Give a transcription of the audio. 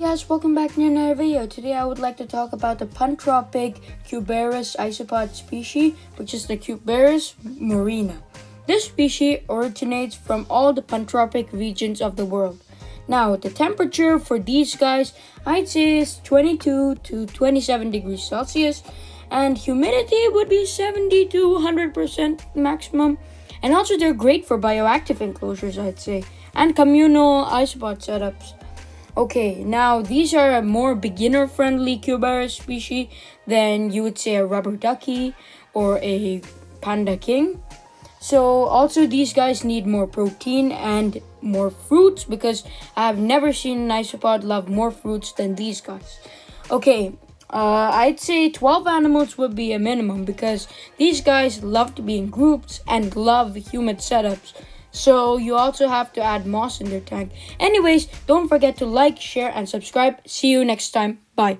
Yes, welcome back to another video. Today I would like to talk about the pantropic Cubaris isopod species, which is the Cubaris murina. This species originates from all the pantropic regions of the world. Now, the temperature for these guys, I'd say is 22 to 27 degrees Celsius, and humidity would be 70 to 100% maximum. And also, they're great for bioactive enclosures, I'd say, and communal isopod setups. Okay, now these are a more beginner friendly Cubaris species than you would say a rubber ducky or a panda king. So also these guys need more protein and more fruits because I have never seen an isopod love more fruits than these guys. Okay, uh, I'd say 12 animals would be a minimum because these guys love to be in groups and love humid setups. So you also have to add moss in their tank. Anyways, don't forget to like, share, and subscribe. See you next time. Bye.